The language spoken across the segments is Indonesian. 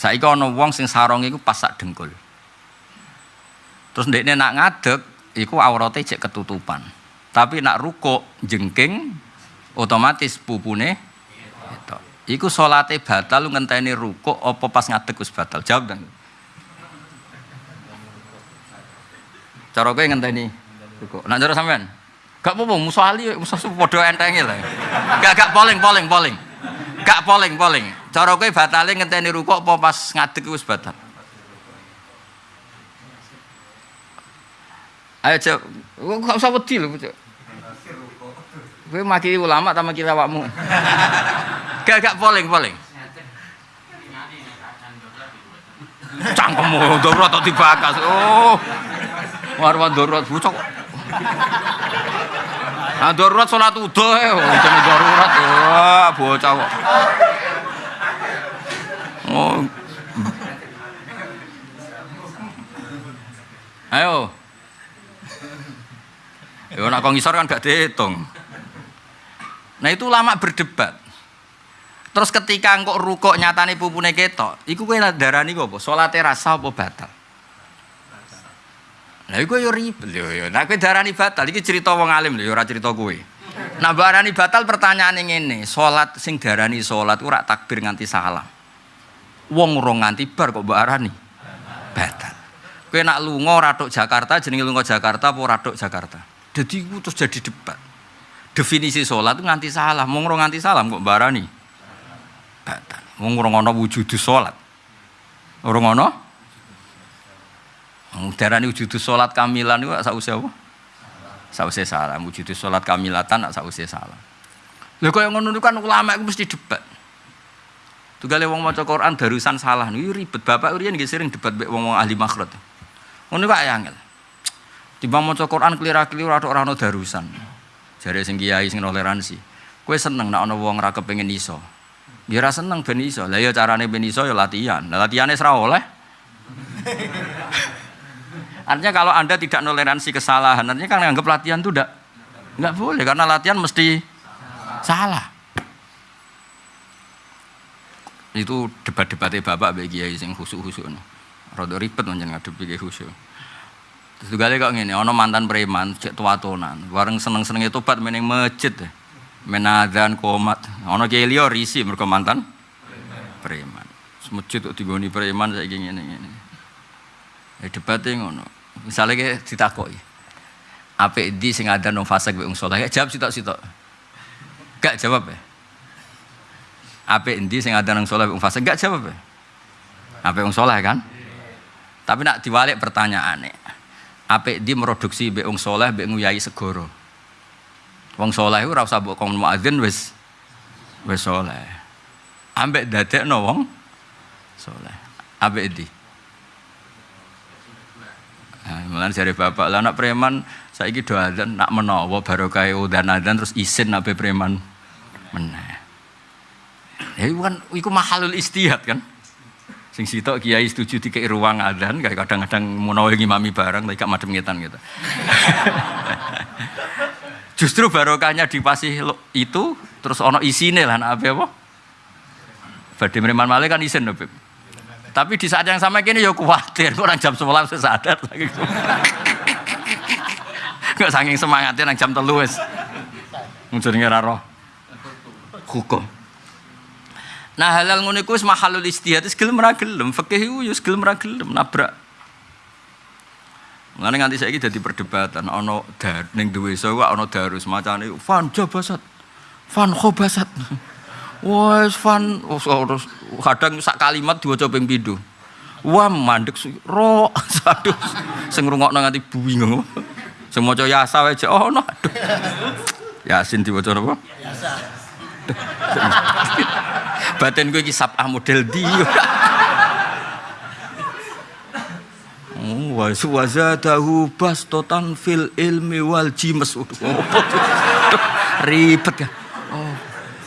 Saiki ana wong sing sarong iku pas sak dengkul. Terus ndekne nak ngadeg iku aurate cek ketutupan. Tapi nak rukuk jengking otomatis pupune itu. Iku salate batal ngenteni rukuk apa pas ngadeg wis batal? Jawab dan. Cara kowe ngenteni rukuk. Nak cara sampean? Gak apa-apa, musuh ali, musuh padha entenge lah. Gak gak polling, polling, polling. Gak polling, polling. Cara kowe batale ngenteni rukuk apa pas ngadeg wis batal? Ayo cek, gak usah wedi lho cek. Kowe maki ulama ta maki awakmu? Gak gak polling. Cangkemmu darurat tak dibakas. Oh. Warwan darurat bocok. Ah darurat salat udah ya, jenenge darurat. Wah, bocah kok. Oh. Ayo. Ya nak kok ngisor kan gak dihitung. Nah itu lama berdebat. Terus ketika engkau rukuk nyatane pupune ketok, iku kowe darani apa? Salate rasa apa batal? Lah iku yo ribet yo yo. Nah kowe darani batal iki cerita wong alim lho, ora cerita kowe. Nah barani batal pertanyaan ngene, salat sing darani salat ora takbir nganti salam. Wong urung nganti bar kok mbok arani batal. Kowe nak lunga ora tok Jakarta jenenge lunga Jakarta apa ora tok Jakarta. Jadi iku terus jadi debat. Definisi salat itu nganti salam, wong urung nganti salam kok mbok arani batal. Wong urung ana wujudu salat. Urung ana Darani wujudu salat kamilan itu sausé apa? Sausé salam. Wujudu salat kamilatan sausé salam. Lha kaya ngono kan ulama iku mesti debat. Tugale wong maca Quran darusan salah niku ribet. Bapak riyen nggih sering debat mek wong-wong ahli makhraj. Ngono kok angel. Timbang maca Quran kelira-keliru ora ora ana darusan. Jare sing kiai sing toleransi. Kowe seneng nek ana wong ra kepengin iso. Ya ora seneng ben iso. Lah ya carane ben iso ya latihan. Lah latihane ora oleh. Artinya kalau Anda tidak toleransi kesalahan, artinya kan anggap latihan itu enggak enggak boleh karena latihan mesti salah. Itu debat-debatnya Bapak bagi kiai sing khusuk-khusuk. Rada ribet menjen ngadepi kiai khusuk. Terus juga kok ngene, ana mantan preman cek tuatonan, bareng seneng-senenge tobat meneng masjid. Menadzan komat. Ana kiai liya risi mergo mantan preman. Masjid kok digoni preman saiki ngene-ngene. Ya ngono. Misalnya kayak ditakoki. Apik di sing ada nang fase wong saleh. Jawab sitok-sitok. Gak jawab ya. Apik endi sing ada nang saleh wong fase gak jawab ya. Apik wong saleh kan? Tapi nak diwalik pertanyaane. Apik di produksi mbek wong saleh mbek nguyai segoro. Wong saleh ora usah mbok kon muadzin wis wis saleh. Ambek dadekno wong saleh. Apik di. Nah, Mulane bapak, lah anak preman saiki do adzan nak menawa barokah udan adzan terus isin nabe preman meneh. Ya iku kan iku mahalul istihad kan. Sing sitok kiai setuju dikei ruang adzan kayak kadang-kadang menawa ngimami barang tapi gak madem ngetan gitu. Justru barokahnya dipasih itu terus ono isine lah nak apa? Badhe preman malih kan isin lho. Tapi di saat yang sama kini ya khawatir, orang jam 11 saya sadar lagi. Gak saking semangatnya nang jam telu wis. Mungkin roh hukum. Nah halal ngono iku wis mahalul istihad wis gelem ra gelem, fikih iku ya wis gelem ra gelem nabrak. Mulane nganti saiki dadi perdebatan ana dar ning duwe iso ana darus macane fan jabasat. Fan khobasat. Wes fan kadang sak kalimat diwaca ping pindho. Wah mandek ro aduh sing ngrungokno nganti bingung. Sing maca yasa wae oh no aduh. Yasin diwaca apa? Yasa. Batin gue iki sabah model di. Oh, wa wazadahu bastotan fil ilmi wal jimas. Ribet kan. Oh.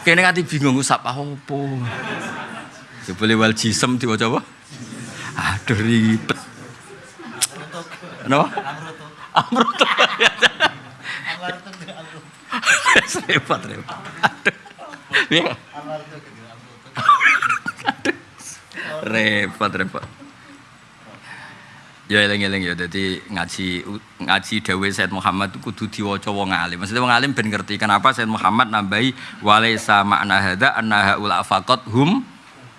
Kene nganti bingung sapa opo. Jebule wal jisem diwaca apa? Aduh ribet. Napa? Amrut. Repot repot. Aduh. Iya. Repot repot. Ya eling-eling ya dadi ngaji ngaji dawuh Said Muhammad kudu diwaca wong alim. Maksudnya wong alim ben ngerti kenapa Said Muhammad nambahi walaisa makna hadza annaha ula faqat hum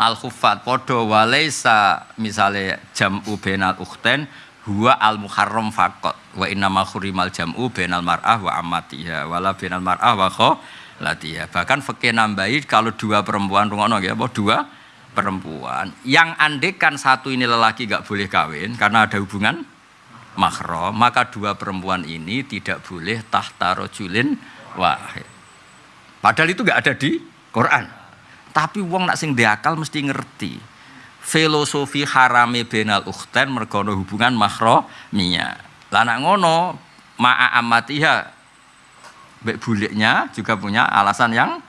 al khuffat padha walaisa misale jam'u bainal ukhtain huwa al muharram faqat wa inna ma khurimal jam'u bainal mar'ah wa amatiha wala bainal mar'ah wa khalatiha. Bahkan fikih nambahi kalau dua perempuan rungono ya apa dua perempuan yang andekan satu ini lelaki gak boleh kawin karena ada hubungan mahram maka dua perempuan ini tidak boleh tahta rojulin wahid. Padahal itu gak ada di Quran. Tapi wong nak sing diakal mesti ngerti. Filosofi harame benal ukhten mergono hubungan mahramiyah. Lah nak ngono ma'a amatiha Bek buliknya juga punya alasan yang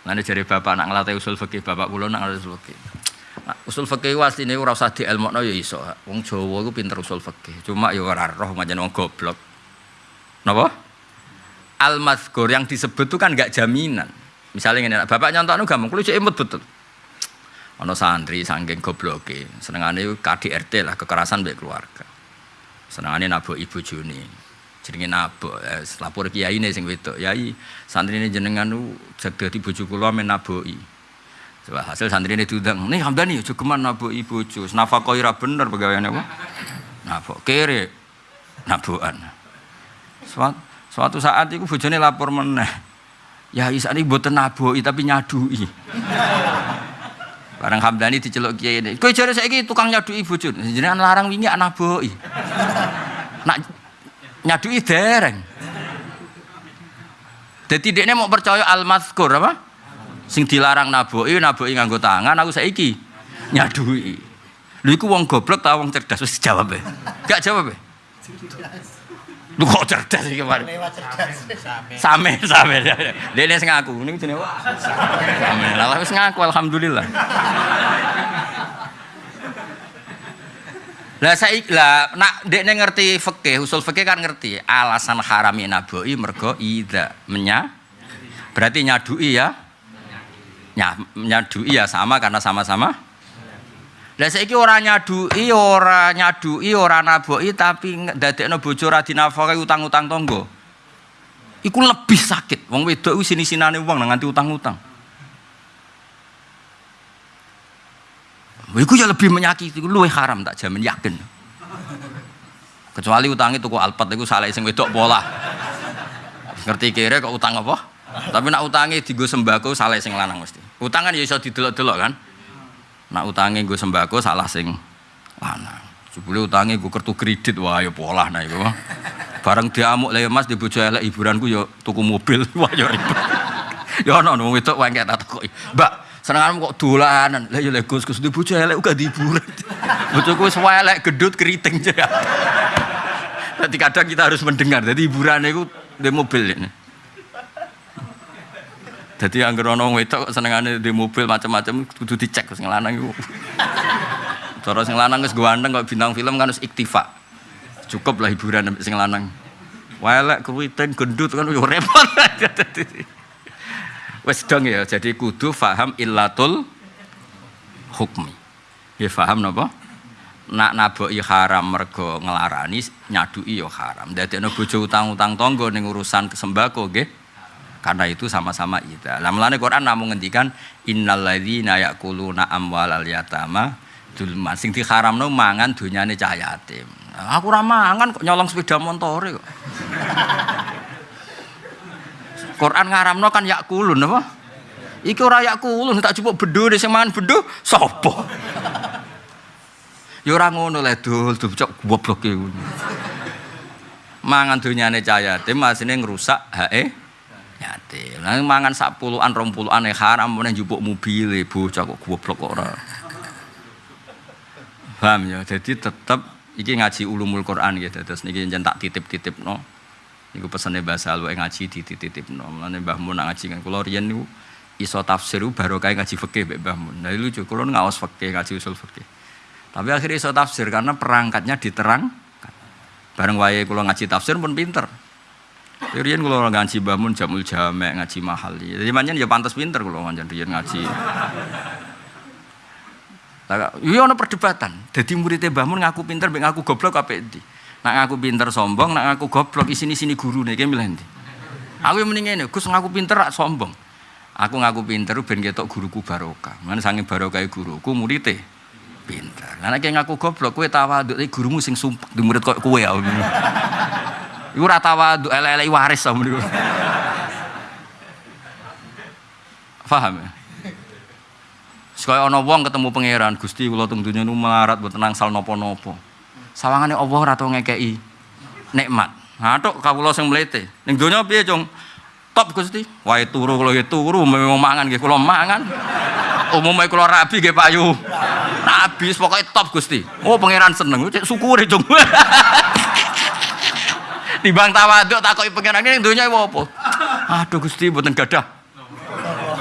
Nanti jadi bapak nak ngelatih usul fikih, bapak kulo nak ngelatih usul fikih. Nah, usul fikih was ini ora usah dielmokno ya iso. Wong Jawa iku pinter usul fikih. Cuma ya ora roh macam wong goblok. Napa? Al mazkur yang disebut itu kan enggak jaminan. Misalnya ini, bapak nyontokno gampang, kulo cek imut betul. Ono santri saking gobloke, senengane KDRT lah kekerasan baik keluarga. Senengane nabok ibu Juni jenenge nabok eh, lapor kiai ini sing wedok yai santri ini jenengan nu jaga di bojo kula men naboki Coba hasil santri ini diundang nih hamdani aja geman naboki bojo nafkah ira bener pegawaiane apa nabok kere nabokan suatu, suatu saat itu bojone lapor meneh ya isa ini buatan naboki tapi nyadui Barang Hamdani diceluk kiai ini. Kowe jare saiki tukang nyadui bojo. Jenengan larang wingi anak boki. Nak nyadui dereng. Jadi dia mau percaya al mazkur apa? Sing dilarang naboi, naboi nganggo tangan, aku saiki nyadui. Lu iku wong goblok ta wong cerdas wis jawab e. Gak jawab e. Lu kok cerdas iki kemarin? Same, same. Dene sing ngaku, niku jenenge Same. Lah wis ngaku alhamdulillah. Lah saya lah nak dek ngerti fikih, usul fikih kan ngerti. Alasan harami naboi mergo ida menya. Berarti nyadui ya. Ya, nyadui ya sama karena sama-sama. Lah saiki ora nyadui, ora nyadui, ora naboi tapi dadekno bojo ora dinafkahi utang-utang tonggo. Iku lebih sakit. Wong wedok sini-sinane wong nganti utang-utang. Iku ya lebih menyakiti, lu haram tak jamin yakin. Kecuali utang itu kok alpat itu salah sing wedok pola. Ngerti kira kok utang apa? Tapi nak utangi di gue sembako salah sing lanang mesti. Utang kan ya iso didelok-delok kan. Nak utangi gue sembako salah sing lanang. Jebule utangi gue kartu kredit wah ya pola nah iku. Bareng diamuk le Mas di bojo elek hiburanku ya tuku mobil wah ya ribet. Ya ono wong wedok wae tak kok. Mbak, Senengan kok dolanan. Lah ya Gus Gus di bojo elek uga hiburan. Bojoku wis elek gedut keriting. Jadi kadang kita harus mendengar. Jadi hiburan itu di mobil ini. Jadi yang ono wedok senengane di mobil macam-macam kudu dicek sing lanang iku. Cara sing lanang wis kok bintang film kan wis iktifa. Cukup lah hiburan sing lanang. Welek keriting gendut kan yo repot. Wes dong ya, jadi kudu faham illatul hukmi. Ya faham napa? Nak naboki haram mergo ngelarani nyadui ya haram. Dadi ana bojo utang-utang tangga ning urusan sembako nggih. Karena itu sama-sama ida. Lah mulane Quran namung ngendikan ladzina yaquluna amwalal yatama dulman sing diharamno mangan donyane cah yatim. Aku ora mangan kok nyolong sepeda montore kok. Quran ngaramno kan yakulun apa? Iki ora yakulun tak cukup deh sing mangan bedo sapa? Ya ora ngono le dul cok goblok e. Mangan donyane cah yatim masine ngrusak hake yatim. Lah mangan sak puluhan rong puluhan e haram meneh njupuk mobil bocah kok goblok kok ora. Paham ya? Jadi tetap iki ngaji ulumul Quran gitu. Terus niki jen tak titip-titipno. No Niku pesene bahasa lu ngaji dititip-titipno. Mulane Mbah Mun ngaji kan kula riyen niku iso tafsir baru ngaji fikih Mbah Mun. Nah lucu kula ngawas fikih ngaji usul fikih. Tapi akhirnya iso tafsir karena perangkatnya diterang. Bareng wae kula ngaji tafsir pun pinter. Riyen kula ngaji Mbah Mun jamul jamek ngaji mahal. Jadi manjen ya pantas pinter kula manjen riyen ngaji. Iya ana perdebatan. Dadi muridé Mbah Mun ngaku pinter mbek ngaku goblok apik ndi? Nak ngaku pinter sombong, nak ngaku goblok isini-sini gurune iki milih ndi? Aku yang mending ngene, Gus ngaku pinter rak sombong. Aku ngaku pinter ben ketok guruku barokah. Mana sange barokah guruku muridé Lah nek ngaku goblok kowe tawaduk gurumu sing sumpek di murid kok kowe ya. Iku ora tawaduk elek-elek waris sama niku. Paham ya? Sekaya ana wong ketemu pangeran, Gusti kula teng donya nu melarat mboten nangsal napa-napa. Sawangane Allah ora tau ngekeki nikmat. Nah, tok kawula sing mlete. Ning donya piye, Cung? Top Gusti. Wae turu kula nggih turu, mau mangan nggih kula mangan. Umumnya kula rabi nggih payu. Nabi pokoke top Gusti. Oh pangeran seneng, cek syukure, Cung. Timbang tawaduk takoki pangeran ning donya apa? Aduh Gusti mboten gadah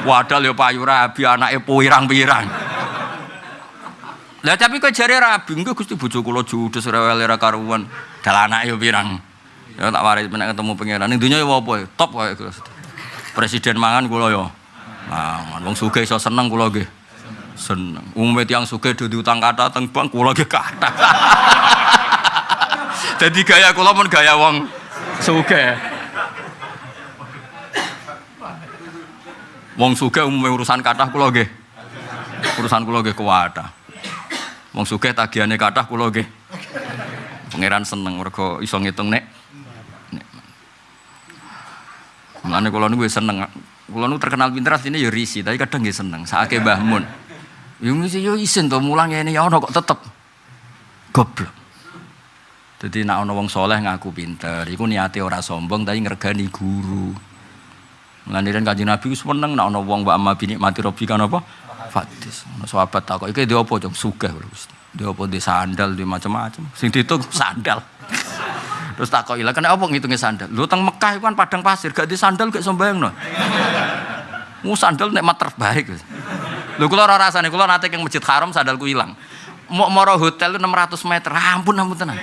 Wadal ya payu rabi anake pirang-pirang. Lah tapi kok jare rabi engko Gusti bojo kula judes rewel ra karuan. Dal anake ya pirang. Ya tak waris menek ketemu pangeran. Ning donya ya apa? Top Gusti. Presiden mangan kula ya. Mangan wong sugih iso seneng kula nggih. Seneng. Umume tiyang sugih do diutang kata teng bank kula nggih kata. Jadi gaya kula pun gaya wong sugih. Wong sugih umume urusan kathah kula nggih. Urusan kula nggih kuwatah. Wong sugih tagihane kathah kula nggih. Pangeran seneng mergo iso ngitung nek. Mulane kula niku seneng. Kula niku terkenal pinter asline ya risi, tapi kadang nggih seneng. Saake Mbah Mun. Ya mesti yo isin to mulang ngene ya ono kok tetep goblok. Jadi nak ono wong soleh ngaku pinter, iku niate ora sombong tapi ngregani guru. Melaniran kaji Nabi itu seneng nak ono wong amma bini mati robi kan apa? Fatis. Sahabat takok iki dia apa jong sugih Dia apa di sandal di macam-macam. Sing ditung sandal. Terus takok ilah kena apa ngitungnya sandal? Lu teng Mekah itu kan padang pasir, gak di sandal gak sembayang no. Mu sandal nek terbaik. Lu kula ora rasane kula nate yang Masjid Haram sandalku hilang. Mau moro hotel 600 meter, ampun ampun tenang.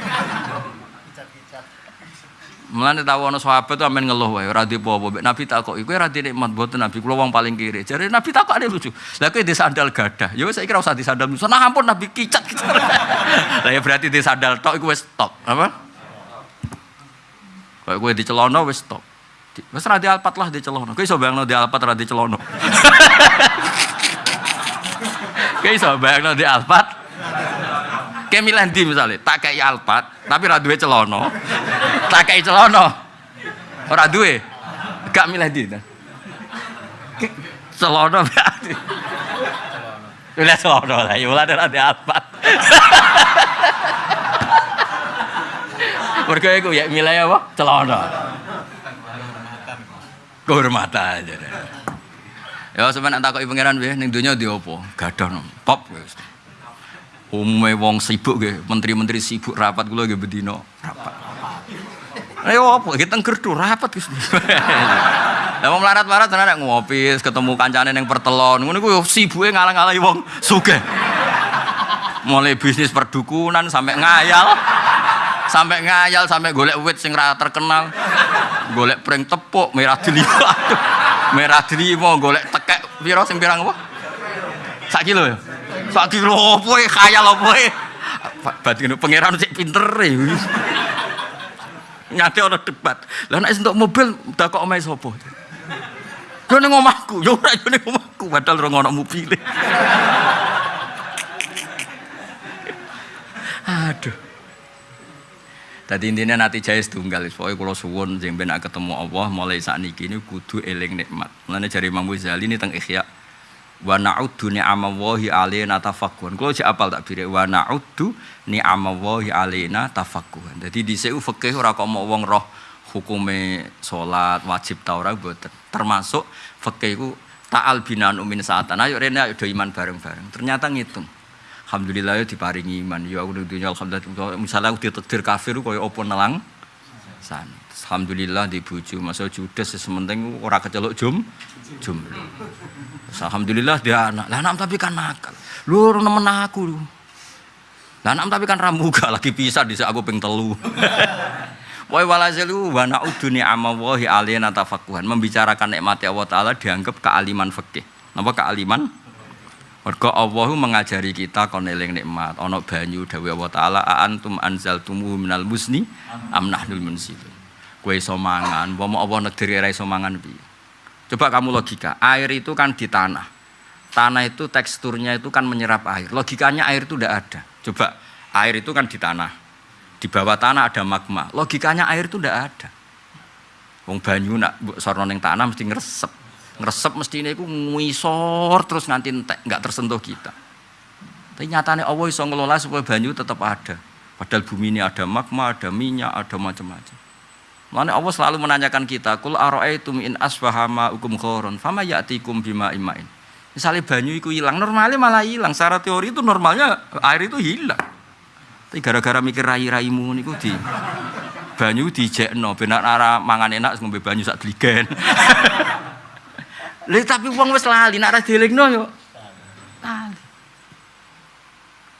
Mulane tahu sahabat tuh amen ngeluh wae ora dipo-apa. Nabi takoki, kowe ora nikmat mboten Nabi kula wong paling kiri. Jare Nabi takokane lucu. Lah di sandal gadah. Ya saya kira usah di sandal. Nah ampun Nabi kicat. Lah ya berarti di sandal tok iku wis stop. Apa? Kayak kowe di celana wis stop. Wis ra alpat lah di celana. Kowe iso bayangno di alpat ra celana. Kowe iso bayangno di alpat Kayak milih di misalnya, tak kayak alpat, tapi ra celono. Tak kayak celono. Ora duwe. Gak milih di. Celono berarti. Milih celono lah, ya ra di alpat. Mergo iku ya milih apa? Celono. Kehormatan. Ya sampeyan tak takoki pangeran piye ning donya ndi apa? Gadah pop. Umume wong sibuk nggih, menteri-menteri sibuk rapat kula nggih bedino rapat. Ayo apa kita tenggerdu rapat Gus. Lah wong melarat-melarat tenan ngopi, ketemu kancane ning pertelon. Ngono iku sibuke ngalang-alangi wong sugih. Mulai bisnis perdukunan sampai ngayal. Sampai ngayal sampai golek wit sing ra terkenal. Golek pring tepuk merah delima. merah delima golek tekek pira sing pirang apa? Sak kilo ya? Sak kilo apa e khayal apa e? Batin pangeran sik pinter e. Nyate ana debat. Lah nek entuk mobil dak kok omahe sapa? Yo ning omahku, yo ora yo ning omahku padahal ora ono mobil. Aduh. Tadi intinya nanti jaya setunggal, pokoknya kalau suwon jeng ben ketemu Allah mulai saat ini kudu eling nikmat. Mulanya jari Imam Ghazali ini tentang ikhya wa na'uddu ni'amallahi alaina tafakkuhan. Kulo jek apal tak bire wa na'uddu ni'amallahi alaina tafakkuhan. Dadi dhisik fikih ora kok mau wong roh hukume salat wajib ta ora mboten. Termasuk fikih iku ta'al binan umin saatan. Ayo rene ayo iman bareng-bareng. Ternyata ngitung. Alhamdulillah ya diparingi iman. Ya aku dunya alhamdulillah. Misalnya aku ditetir kafir koyo opo nelang san. Alhamdulillah di bojo. Masa judes sementing ora keceluk jum jum. Alhamdulillah dia anak. Lah anak tapi kan nakal. Lu nemen aku lu. Lah anak tapi kan ramuga lagi pisah di aku ping telu. Wa walazilu wa na'udu ni'amallahi alaina tafaqquhan. Membicarakan nikmat Allah taala dianggap kealiman fikih. Napa kealiman Mergo Allah mengajari kita kon eling nikmat, ana banyu dawuh Allah taala antum anzaltumu minal musni am nahnul munzilun. Kowe iso mangan, umpama Allah negeri ora iso mangan piye? Coba kamu logika, air itu kan di tanah. Tanah itu teksturnya itu kan menyerap air. Logikanya air itu tidak ada. Coba air itu kan di tanah. Di bawah tanah ada magma. Logikanya air itu tidak ada. Wong banyu nak sorno ning tanah mesti ngresep. Ngresep mesti ini ngisor terus nganti nggak tersentuh kita. Tapi nyatanya Allah iso ngelola supaya banyu tetap ada. Padahal bumi ini ada magma, ada minyak, ada macam-macam. Makanya Allah selalu menanyakan kita, "Kul ara'aitum in asbaha ma'ukum khoron, fama ya'tikum bima imain." Misalnya banyu itu hilang, normalnya malah hilang. Secara teori itu normalnya air itu hilang. Tapi gara-gara mikir rai-raimu niku di banyu dijekno benar arah mangan enak ngombe banyu sak dligen. Lha tapi wong wis lali nek ora dielingno yo. Lali.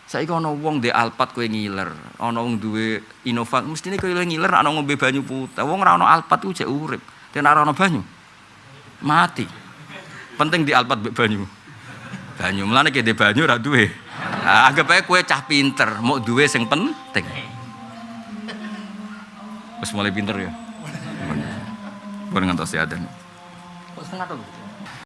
Saiki ana wong ndek alpat kowe ngiler, ana wong duwe Innova, mestine kowe ngiler ana ngombe banyu putih. Wong ora ana alpat ku jek urip. Ten ora ana banyu. Mati. Penting di alpat mbek banyu. Banyu mlane ki banyu ora duwe. Nah, anggap ae kowe cah pinter, mau duwe sing penting. Wis mulai pinter ya. Boleh ngantos ya. Kok setengah tuh?